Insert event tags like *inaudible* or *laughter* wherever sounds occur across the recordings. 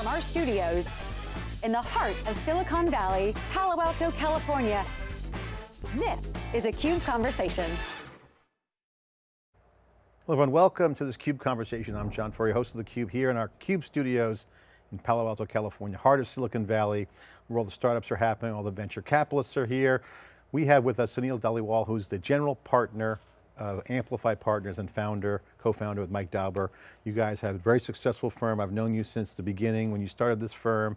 From our studios in the heart of Silicon Valley, Palo Alto, California, this is a CUBE Conversation. Hello everyone, welcome to this CUBE Conversation. I'm John Furrier, host of theCUBE here in our CUBE studios in Palo Alto, California, heart of Silicon Valley, where all the startups are happening, all the venture capitalists are here. We have with us Sunil Dhaliwal, who's the general partner of Amplify Partners and founder, co-founder with Mike Dauber. You guys have a very successful firm. I've known you since the beginning when you started this firm.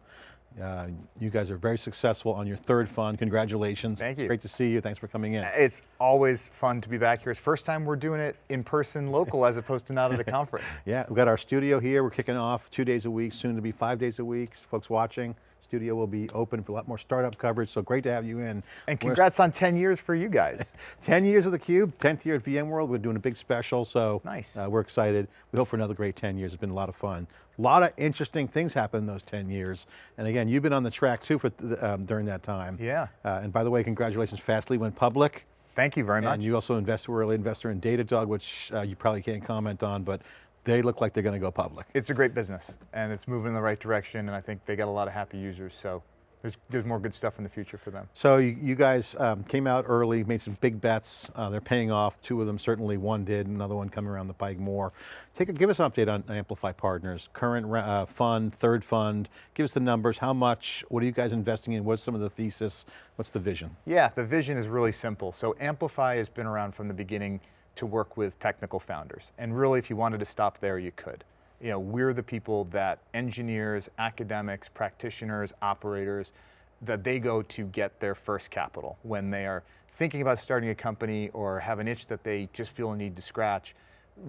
Uh, you guys are very successful on your third fund. Congratulations. Thank you. Great to see you. Thanks for coming in. It's always fun to be back here. It's first time we're doing it in person local as opposed to not at a *laughs* conference. yeah, we've got our studio here. We're kicking off two days a week, soon to be five days a week. Folks watching, studio will be open for a lot more startup coverage, so great to have you in. And congrats on 10 years for you guys. *laughs* 10 years of theCUBE, 10th year at VMworld, we're doing a big special, so nice. Uh, we're excited. We hope for another great 10 years, it's been a lot of fun. A lot of interesting things happened in those 10 years. And again, you've been on the track too for um, during that time. Yeah. Uh, and by the way, congratulations, Fastly went public. Thank you very much. And you also invest, were early investor in Datadog, which uh, you probably can't comment on, but they look like they're going to go public. It's a great business and it's moving in the right direction and I think they got a lot of happy users, so there's, there's more good stuff in the future for them. So you, you guys um, came out early, made some big bets. Uh, they're paying off. Two of them certainly, one did, another one coming around the pike more. Take a, give us an update on Amplify Partners, current uh, fund, third fund. Give us the numbers, how much, what are you guys investing in? What's some of the thesis? What's the vision? Yeah, the vision is really simple. So Amplify has been around from the beginning to work with technical founders. And really, if you wanted to stop there, you could you know, we're the people that engineers, academics, practitioners, operators, that they go to get their first capital when they are thinking about starting a company or have an itch that they just feel a need to scratch.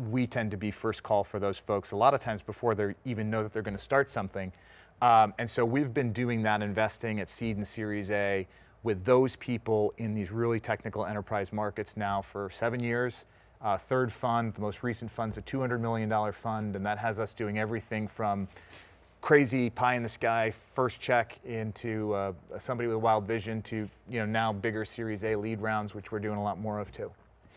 We tend to be first call for those folks a lot of times before they even know that they're going to start something. Um, and so we've been doing that investing at seed and series A with those people in these really technical enterprise markets now for seven years. Uh, third fund, the most recent fund's a $200 million fund, and that has us doing everything from crazy pie in the sky first check into uh, somebody with a wild vision to you know now bigger Series A lead rounds, which we're doing a lot more of too.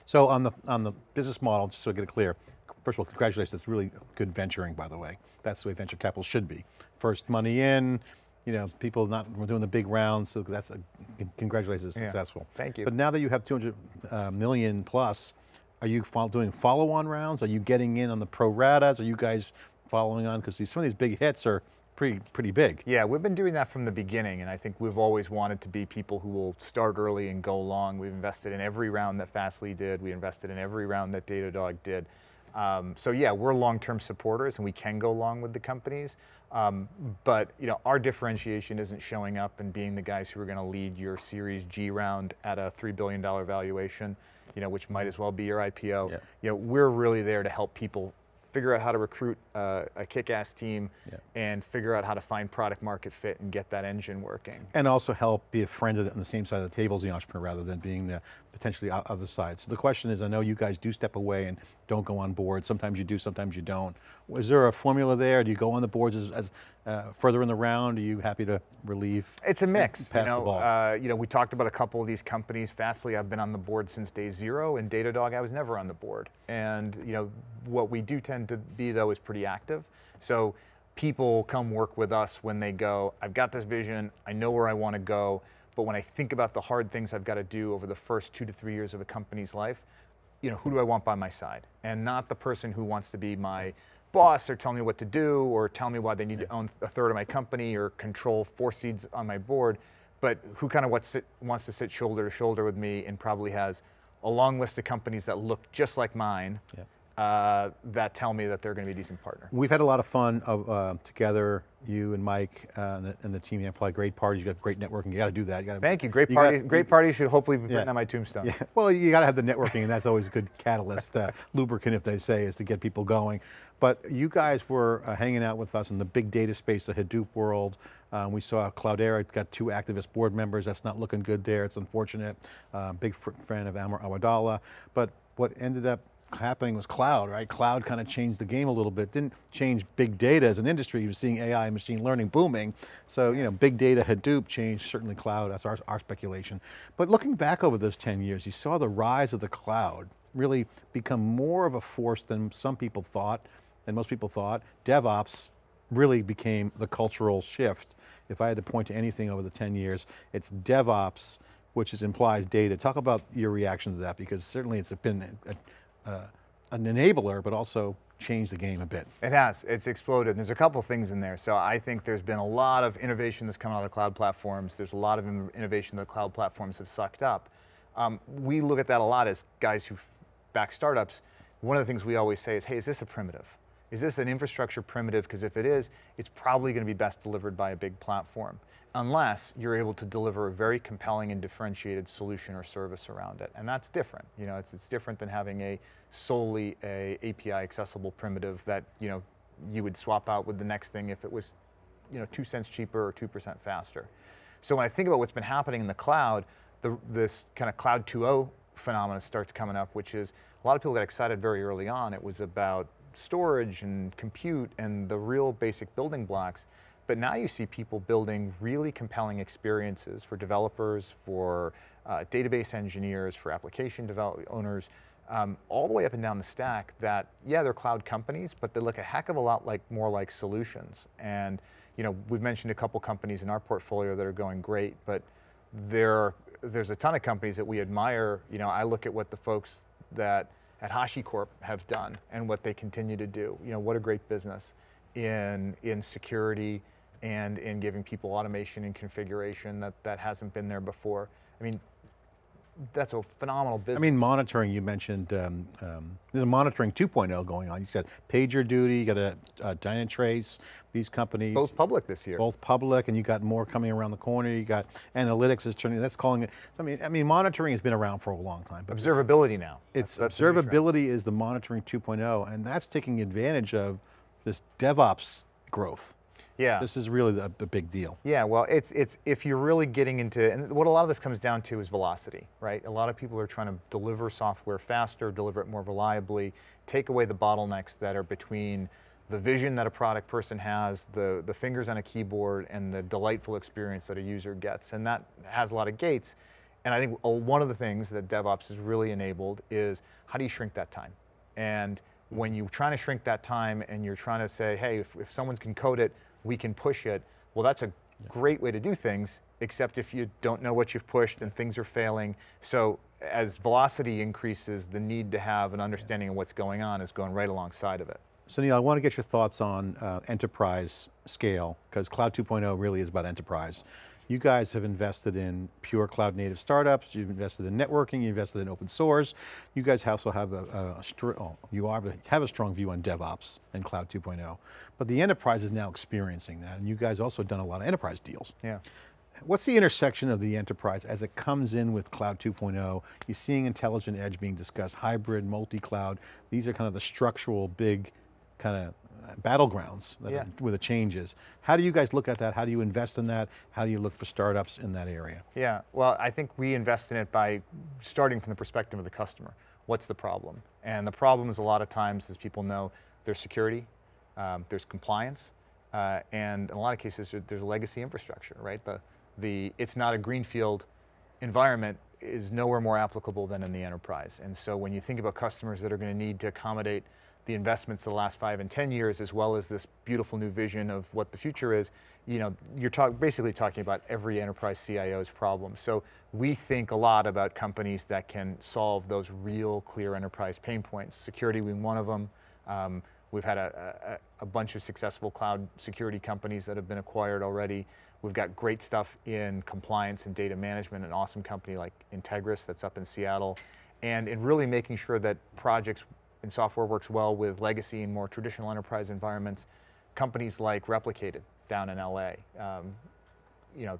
So on the on the business model, just so I get it clear, first of all, congratulations, it's really good venturing, by the way. That's the way venture capital should be. First money in, you know, people not we're doing the big rounds, so that's a, congratulations, yeah. successful. Thank you. But now that you have 200 uh, million plus, are you doing follow-on rounds? Are you getting in on the pro ratas? Are you guys following on? Because some of these big hits are pretty, pretty big. Yeah, we've been doing that from the beginning, and I think we've always wanted to be people who will start early and go long. We've invested in every round that Fastly did. We invested in every round that Datadog did. Um, so yeah, we're long-term supporters and we can go long with the companies. Um, but you know, our differentiation isn't showing up and being the guys who are going to lead your Series G round at a $3 billion valuation you know, which might as well be your IPO. Yeah. You know, we're really there to help people figure out how to recruit uh, a kick-ass team yeah. and figure out how to find product market fit and get that engine working. And also help be a friend on the same side of the table as the entrepreneur rather than being the potentially other side. So the question is, I know you guys do step away and don't go on board. Sometimes you do, sometimes you don't. Is there a formula there? Do you go on the boards as, as uh, further in the round? Are you happy to relieve? It's a mix. Pass you know, the ball? Uh, you know, we talked about a couple of these companies. Fastly, I've been on the board since day zero, and Datadog, I was never on the board. And you know, what we do tend to be though is pretty active. So people come work with us when they go, I've got this vision, I know where I want to go, but when I think about the hard things I've got to do over the first two to three years of a company's life, you know, who do I want by my side? And not the person who wants to be my boss or tell me what to do or tell me why they need to own a third of my company or control four seats on my board, but who kind of wants, wants to sit shoulder to shoulder with me and probably has a long list of companies that look just like mine. Yeah uh, that tell me that they're going to be a decent partner. We've had a lot of fun of, uh, together, you and Mike uh, and, the, team and, the, team Amplify, great parties, you got great networking, you got to do that. You gotta, Thank you, great party. great party should hopefully be yeah. written on my tombstone. Yeah. Well, you got to have the networking and that's always a good catalyst, uh, lubricant if they say, is to get people going. But you guys were uh, hanging out with us in the big data space, the Hadoop world. Um, we saw Cloudera got two activist board members. That's not looking good there. It's unfortunate. Uh, big fan of Amr Awadallah. But what ended up happening was cloud, right? Cloud kind of changed the game a little bit. Didn't change big data as an industry. You were seeing AI, and machine learning booming. So, you know, big data, Hadoop changed, certainly cloud, that's our, our speculation. But looking back over those 10 years, you saw the rise of the cloud really become more of a force than some people thought, than most people thought. DevOps really became the cultural shift. If I had to point to anything over the 10 years, it's DevOps, which is implies data. Talk about your reaction to that, because certainly it's been a, a, an enabler, but also changed the game a bit. It has, it's exploded. There's a couple things in there. So I think there's been a lot of innovation that's come out of the cloud platforms. There's a lot of innovation that cloud platforms have sucked up. Um, we look at that a lot as guys who back startups. One of the things we always say is, hey, is this a primitive? Is this an infrastructure primitive? Because if it is, it's probably going to be best delivered by a big platform unless you're able to deliver a very compelling and differentiated solution or service around it. And that's different. You know, it's, it's different than having a solely a API accessible primitive that, you know, you would swap out with the next thing if it was, you know, two cents cheaper or 2% faster. So when I think about what's been happening in the cloud, the, this kind of cloud 2.0 phenomenon starts coming up, which is a lot of people got excited very early on. It was about storage and compute and the real basic building blocks. But now you see people building really compelling experiences for developers, for uh, database engineers, for application owners, um, all the way up and down the stack that, yeah, they're cloud companies, but they look a heck of a lot like more like solutions. And you know, we've mentioned a couple companies in our portfolio that are going great, but there, there's a ton of companies that we admire. You know, I look at what the folks that at HashiCorp have done and what they continue to do. You know, what a great business in, in security and in giving people automation and configuration that, that hasn't been there before. I mean, that's a phenomenal business. I mean, monitoring, you mentioned, um, um, there's a monitoring 2.0 going on. You said PagerDuty, you got a, a Dynatrace, these companies. Both public this year. Both public, and you got more coming around the corner. You got analytics is turning, that's calling it, I mean, I mean, monitoring has been around for a long time. But Observability now. It's that's, that's Observability is the monitoring 2.0, and that's taking advantage of this DevOps growth. Yeah. This is really a, big deal. Yeah, well, it's, it's if you're really getting into, and what a lot of this comes down to is velocity, right? A lot of people are trying to deliver software faster, deliver it more reliably, take away the bottlenecks that are between the vision that a product person has, the, the fingers on a keyboard, and the delightful experience that a user gets. And that has a lot of gates. And I think one of the things that DevOps has really enabled is how do you shrink that time? And when you're trying to shrink that time and you're trying to say, hey, if, if someone can code it we can push it. Well, that's a great way to do things, except if you don't know what you've pushed and things are failing. So as velocity increases, the need to have an understanding of what's going on is going right alongside of it. Sunil, I want to get your thoughts on uh, enterprise scale, because Cloud 2.0 really is about enterprise. You guys have invested in pure cloud native startups, you've invested in networking, you invested in open source. You guys also have a, a, a oh, you are, have a strong view on DevOps and Cloud 2.0. But the enterprise is now experiencing that, and you guys also done a lot of enterprise deals. Yeah. What's the intersection of the enterprise as it comes in with Cloud 2.0? You're seeing intelligent edge being discussed, hybrid, multi-cloud. These are kind of the structural big kind of battlegrounds yeah. are, where the changes. How do you guys look at that? How do you invest in that? How do you look for startups in that area? Yeah, well, I think we invest in it by starting from the perspective of the customer. What's the problem? And the problem is a lot of times, as people know, there's security, um, there's compliance, uh, and in a lot of cases, there's legacy infrastructure, right? The, the, it's not a greenfield environment is nowhere more applicable than in the enterprise. And so when you think about customers that are going to need to accommodate the investments of the last five and 10 years, as well as this beautiful new vision of what the future is, you know, you're talk, basically talking about every enterprise CIO's problem. So we think a lot about companies that can solve those real clear enterprise pain points. Security being one of them. Um, we've had a, a, a bunch of successful cloud security companies that have been acquired already. We've got great stuff in compliance and data management, an awesome company like Integris that's up in Seattle. And in really making sure that projects and software works well with legacy and more traditional enterprise environments. Companies like Replicated down in LA, um, you know,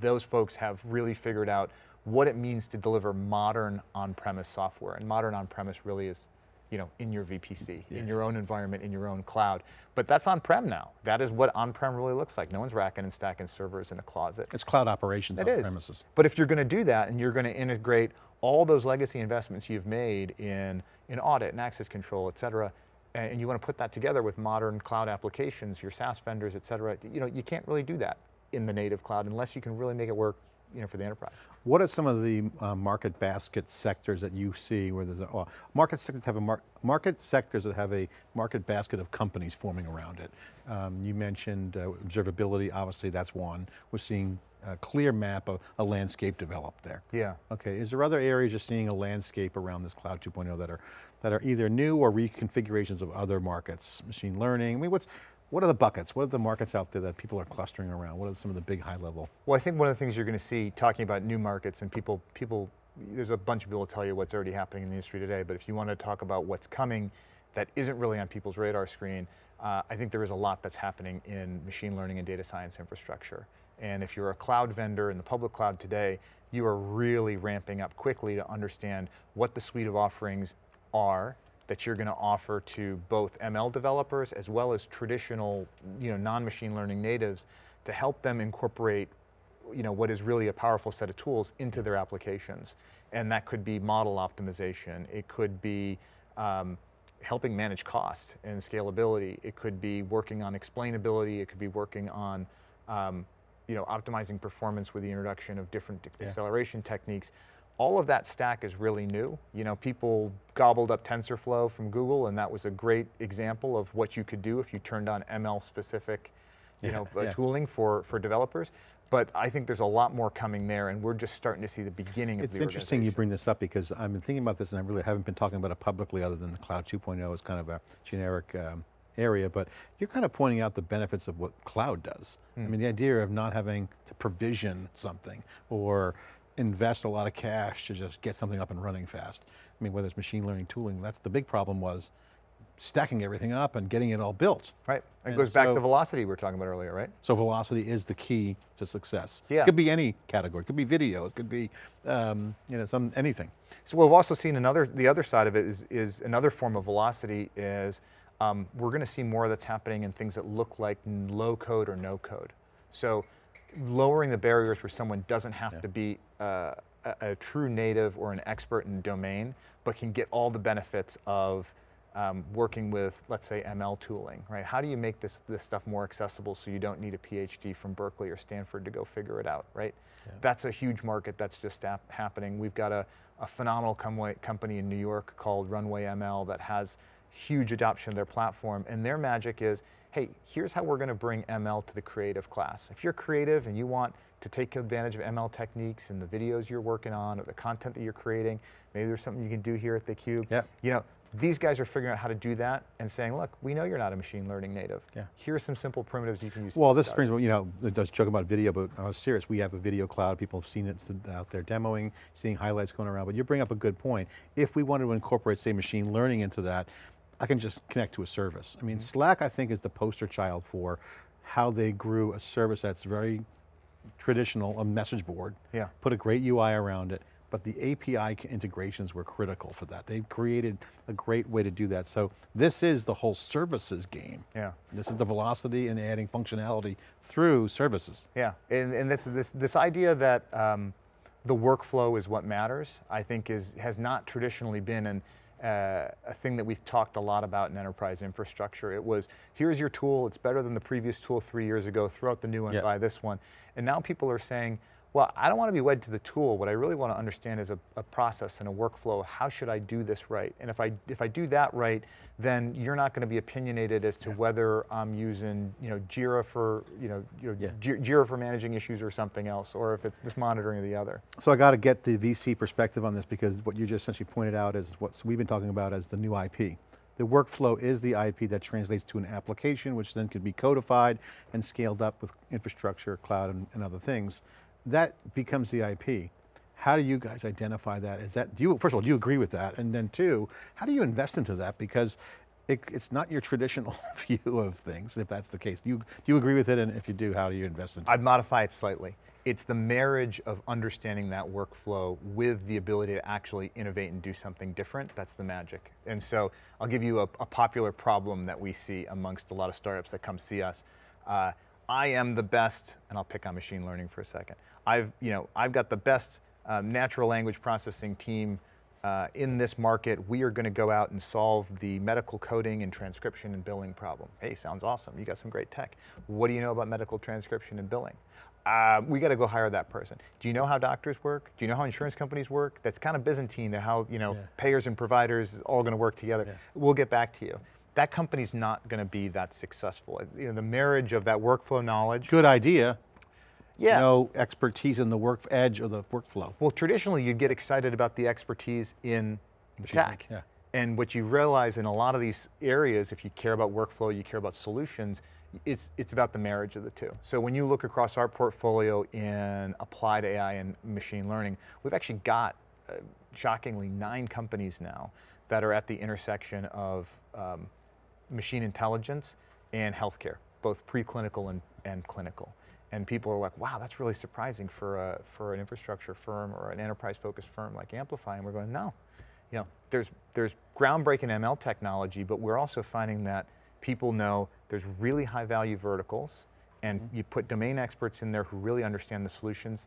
those folks have really figured out what it means to deliver modern on-premise software. And modern on-premise really is, you know, in your VPC, yeah. in your own environment, in your own cloud. But that's on-prem now. That is what on-prem really looks like. No one's racking and stacking servers in a closet. It's cloud operations it on is. premises. But if you're going to do that and you're going to integrate all those legacy investments you've made in, in audit and access control, et cetera, and you want to put that together with modern cloud applications, your SaaS vendors, et cetera, you know, you can't really do that in the native cloud unless you can really make it work you know, for the enterprise. What are some of the uh, market basket sectors that you see where there's a, well, market sectors have a mar market sectors that have a market basket of companies forming around it. Um, you mentioned uh, observability, obviously that's one. We're seeing a clear map of a landscape developed there. Yeah. Okay, is there other areas you're seeing a landscape around this Cloud 2.0 that are, that are either new or reconfigurations of other markets? Machine learning, I mean, what's, what are the buckets? What are the markets out there that people are clustering around? What are some of the big high level? Well, I think one of the things you're going to see talking about new markets and people, people, there's a bunch of people will tell you what's already happening in the industry today, but if you want to talk about what's coming that isn't really on people's radar screen, uh, I think there is a lot that's happening in machine learning and data science infrastructure. And if you're a cloud vendor in the public cloud today, you are really ramping up quickly to understand what the suite of offerings are that you're going to offer to both ML developers as well as traditional, you know, non-machine learning natives to help them incorporate, you know, what is really a powerful set of tools into their applications. And that could be model optimization. It could be um, helping manage cost and scalability. It could be working on explainability. It could be working on, um, you know, optimizing performance with the introduction of different yeah. acceleration techniques all of that stack is really new. You know, people gobbled up TensorFlow from Google and that was a great example of what you could do if you turned on ML specific, you yeah, know, uh, yeah. tooling for, for developers. But I think there's a lot more coming there and we're just starting to see the beginning it's of the It's interesting you bring this up because I've been thinking about this and I really haven't been talking about it publicly other than the Cloud 2.0 is kind of a generic um, area, but you're kind of pointing out the benefits of what cloud does. Mm. I mean, the idea of not having to provision something or invest a lot of cash to just get something up and running fast. I mean, whether it's machine learning tooling, that's the big problem was stacking everything up and getting it all built. Right, it and goes so, back to velocity we were talking about earlier, right? So velocity is the key to success. Yeah. It could be any category, it could be video, it could be, um, you know, some, anything. So we've also seen another, the other side of it is, is another form of velocity is um, we're going to see more that's happening in things that look like low code or no code. So lowering the barriers where someone doesn't have yeah. to be uh, a, a, true native or an expert in domain, but can get all the benefits of um, working with, let's say, ML tooling, right? How do you make this, this stuff more accessible so you don't need a PhD from Berkeley or Stanford to go figure it out, right? Yeah. That's a huge market that's just happening. We've got a, a phenomenal com company in New York called Runway ML that has huge adoption of their platform, and their magic is, hey, here's how we're going to bring ML to the creative class. If you're creative and you want to take advantage of ML techniques in the videos you're working on or the content that you're creating, maybe there's something you can do here at theCUBE. Yeah. You know, these guys are figuring out how to do that and saying, look, we know you're not a machine learning native. Yeah. Here are some simple primitives you can use. Well, this brings, you know, I was joking about video, but I was serious. We have a video cloud. People have seen it out there demoing, seeing highlights going around, but you bring up a good point. If we wanted to incorporate, say, machine learning into that, I can just connect to a service. I mean, mm -hmm. Slack, I think, is the poster child for how they grew a service that's very traditional, a message board. Yeah. Put a great UI around it, but the API integrations were critical for that. They created a great way to do that. So this is the whole services game. Yeah. This is the velocity and adding functionality through services. Yeah, and, and this, this, this idea that um, the workflow is what matters, I think is, has not traditionally been an, uh, a thing that we've talked a lot about in enterprise infrastructure. It was, here's your tool, it's better than the previous tool three years ago, throw out the new one, yep. buy this one. And now people are saying, well, I don't want to be wed to the tool. What I really want to understand is a, a, process and a workflow. How should I do this right? And if I if I do that right, then you're not going to be opinionated as to yeah. whether I'm using you know Jira for you know, you know yeah. Jira for managing issues or something else, or if it's this monitoring or the other. So I got to get the VC perspective on this because what you just essentially pointed out is what we've been talking about as the new IP. The workflow is the IP that translates to an application, which then can be codified and scaled up with infrastructure, cloud, and, and other things that becomes the IP. How do you guys identify that? Is that, do you, first of all, do you agree with that? And then two, how do you invest into that? Because it, it's not your traditional *laughs* view of things, if that's the case. Do you, do you agree with it? And if you do, how do you invest into it? I'd modify it slightly. It's the marriage of understanding that workflow with the ability to actually innovate and do something different, that's the magic. And so I'll give you a, a popular problem that we see amongst a lot of startups that come see us. Uh, I am the best, and I'll pick on machine learning for a second. I've, you know, I've got the best um, natural language processing team uh, in this market, we are going to go out and solve the medical coding and transcription and billing problem. Hey, sounds awesome. You got some great tech. What do you know about medical transcription and billing? Uh, we got to go hire that person. Do you know how doctors work? Do you know how insurance companies work? That's kind of Byzantine to how you know Yeah. payers and providers all going to work together. Yeah. We'll get back to you. That company's not going to be that successful. You know, the marriage of that workflow knowledge. Good idea. Yeah. No expertise in the work edge of the workflow. Well, traditionally, you'd get excited about the expertise in the tech. learning, And what you realize in a lot of these areas, if you care about workflow, you care about solutions, it's, it's about the marriage of the two. So when you look across our portfolio in applied AI and machine learning, we've actually got, uh, shockingly, nine companies now that are at the intersection of um, machine intelligence and healthcare, both preclinical and, and clinical. And people are like, wow, that's really surprising for, a, for an infrastructure firm or an enterprise-focused firm like Amplify. And we're going, no. You know, there's, there's groundbreaking ML technology, but we're also finding that people know there's really high value verticals and mm-hmm. you put domain experts in there who really understand the solutions,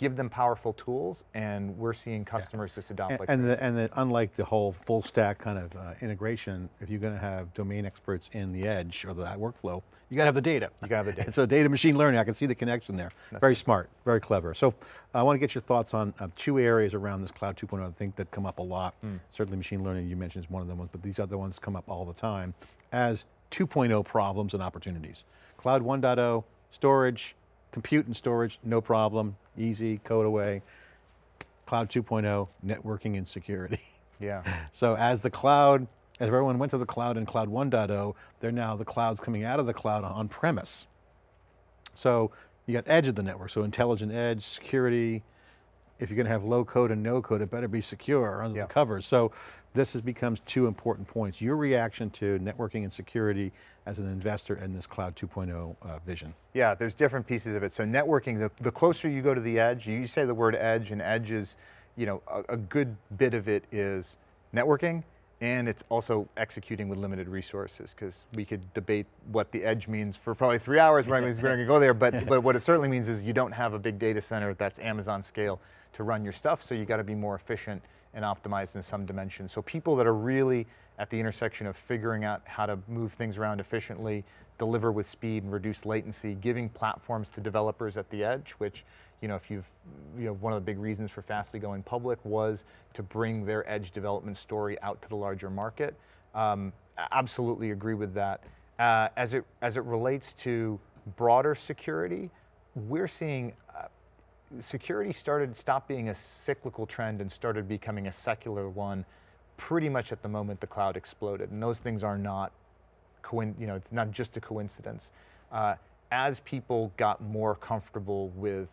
give them powerful tools, and we're seeing customers just adopt And, like and, the, and the, unlike the whole full stack kind of uh, integration, if you're going to have domain experts in the edge or the workflow, you got to have the data. You gotta have the data. So data machine learning, I can see the connection there. very smart, very clever. So I want to get your thoughts on uh, two areas around this Cloud 2.0 I think that come up a lot. Hmm. Certainly machine learning, you mentioned is one of them, but these other ones come up all the time as 2.0 problems and opportunities. Cloud 1.0, storage, compute and storage, no problem, easy, code away. Cloud 2.0, networking and security. *laughs* yeah. So as the cloud, as everyone went to the cloud in Cloud 1.0, they're now the clouds coming out of the cloud on premise. So you got edge of the network, so intelligent edge, security. If you're going to have low code and no code, it better be secure under Yeah. the covers. So this has becomes two important points. Your reaction to networking and security as an investor in this Cloud 2.0 uh, vision. Yeah, there's different pieces of it. So networking, the, the closer you go to the edge, you say the word edge, and edge is, you know, a, a good bit of it is networking, and it's also executing with limited resources, because we could debate what the edge means for probably three hours. We're not gonna go there, but, *laughs* but what it certainly means is you don't have a big data center that's Amazon scale to run your stuff, so you got to be more efficient and optimized in some dimension. So people that are really at the intersection of figuring out how to move things around efficiently, deliver with speed and reduce latency, giving platforms to developers at the edge, which, you know, if you've, you know, one of the big reasons for Fastly going public was to bring their edge development story out to the larger market. Um, absolutely agree with that. Uh, as, it, as it relates to broader security, we're seeing uh, security started stopped being a cyclical trend and started becoming a secular one pretty much at the moment the cloud exploded. And those things are not, coin, you know, it's not just a coincidence. Uh, as people got more comfortable with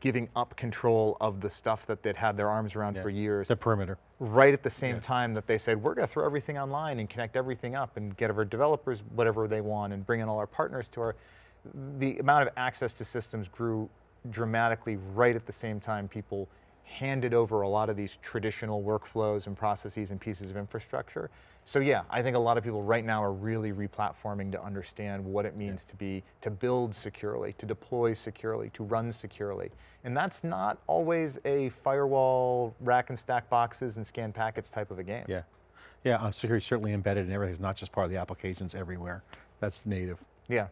giving up control of the stuff that they'd had their arms around Yeah. for years, The perimeter. right at the same Yeah. time that they said, we're going to throw everything online and connect everything up and get our developers whatever they want and bring in all our partners to our, the amount of access to systems grew dramatically right at the same time people handed over a lot of these traditional workflows and processes and pieces of infrastructure. So yeah, I think a lot of people right now are really replatforming to understand what it means to be, to build securely, to deploy securely, to run securely. And that's not always a firewall, rack and stack boxes and scan packets type of a game. Yeah. Yeah, uh, security certainly embedded in everything. It's not just part of the applications everywhere. That's native. Yeah.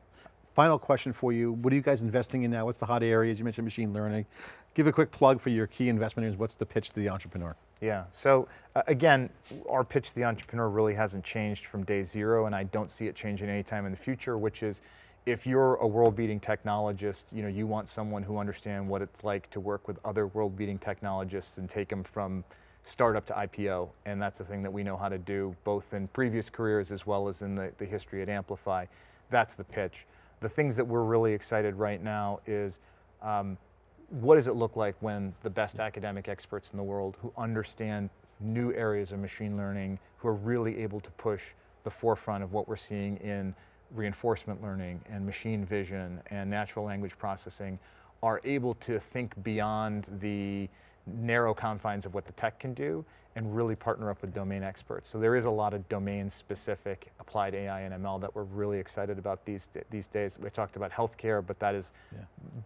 Final question for you. What are you guys investing in now? What's the hot areas? You mentioned machine learning. Give a quick plug for your key investment areas. What's the pitch to the entrepreneur? Yeah, so uh, again, our pitch to the entrepreneur really hasn't changed from day zero, and I don't see it changing anytime in the future, which is if you're a world-beating technologist, you know, you want someone who understands what it's like to work with other world-beating technologists and take them from startup to IPO, and that's the thing that we know how to do, both in previous careers as well as in the, the history at Amplify. That's the pitch. The things that we're really excited right now is um, what does it look like when the best academic experts in the world who understand new areas of machine learning, who are really able to push the forefront of what we're seeing in reinforcement learning and machine vision and natural language processing are able to think beyond the narrow confines of what the tech can do and really partner up with domain experts. So there is a lot of domain specific applied AI and ML that we're really excited about these, these days. We talked about healthcare, but that is yeah.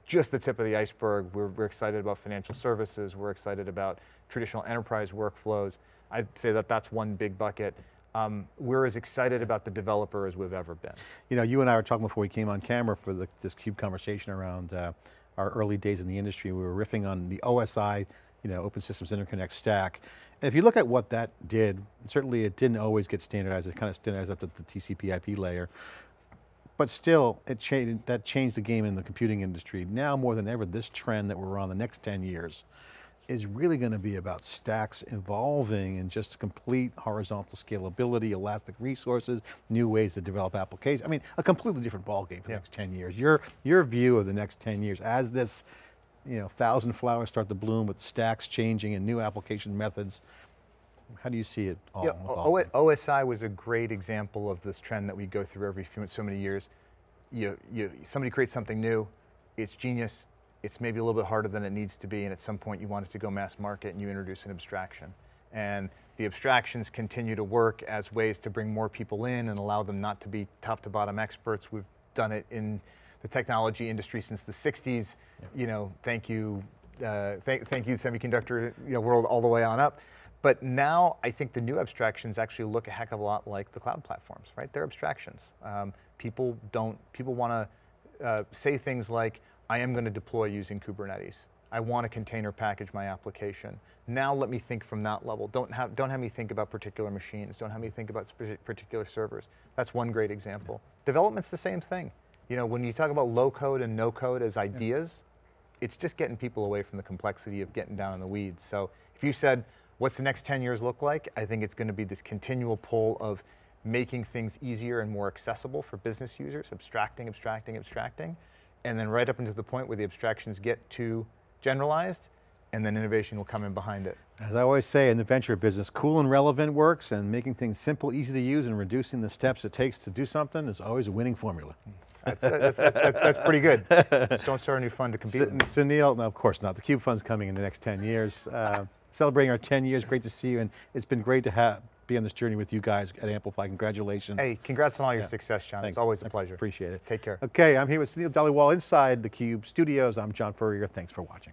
just the tip of the iceberg. We're, we're excited about financial services. We're excited about traditional enterprise workflows. I'd say that that's one big bucket. Um, we're as excited about the developer as we've ever been. You know, you and I were talking before we came on camera for the, this CUBE conversation around uh, our early days in the industry. We were riffing on the OSI, you know, Open Systems Interconnect stack. And if you look at what that did, certainly it didn't always get standardized. It kind of standardized up to the TCP IP layer. But still, it changed, that changed the game in the computing industry. Now more than ever, this trend that we're on the next 10 years is really going to be about stacks evolving and just complete horizontal scalability, elastic resources, new ways to develop applications. I mean, a completely different ballgame for yeah. the next 10 years. Your, your view of the next 10 years as this you know, thousand flowers start to bloom with stacks changing and new application methods, how do you see it all yeah, OSI was a great example of this trend that we go through every few, so many years. You, you, somebody creates something new, it's genius, it's maybe a little bit harder than it needs to be, and at some point you want it to go mass market and you introduce an abstraction. And the abstractions continue to work as ways to bring more people in and allow them not to be top to bottom experts. We've done it in the technology industry since the 60s. Yeah. You know, thank you, uh, thank, thank you semiconductor you know, world all the way on up. But now I think the new abstractions actually look a heck of a lot like the cloud platforms, right? They're abstractions. Um, people don't, people want to uh, say things like, I am going to deploy using Kubernetes. I want to container package my application. Now let me think from that level. Don't have, don't have me think about particular machines. Don't have me think about particular servers. That's one great example. Development's the same thing. You know, when you talk about low code and no code as ideas, yeah. it's just getting people away from the complexity of getting down in the weeds. So if you said, what's the next 10 years look like? I think it's going to be this continual pull of making things easier and more accessible for business users, abstracting, abstracting, abstracting and then right up into the point where the abstractions get too generalized, and then innovation will come in behind it. As I always say in the venture business, cool and relevant works, and making things simple, easy to use, and reducing the steps it takes to do something is always a winning formula. That's, that's, that's, that's pretty good. Just don't start a new fund to compete S Sunil, no, of course not. The CUBE Fund's coming in the next 10 years. Uh, celebrating our 10 years, great to see you, and it's been great to have be on this journey with you guys at Amplify. Congratulations. Hey, congrats on all your yeah. success, John. Thanks. It's always a pleasure. I appreciate it. Take care. Okay, I'm here with Sunil Dhaliwal inside the CUBE studios. I'm John Furrier. Thanks for watching.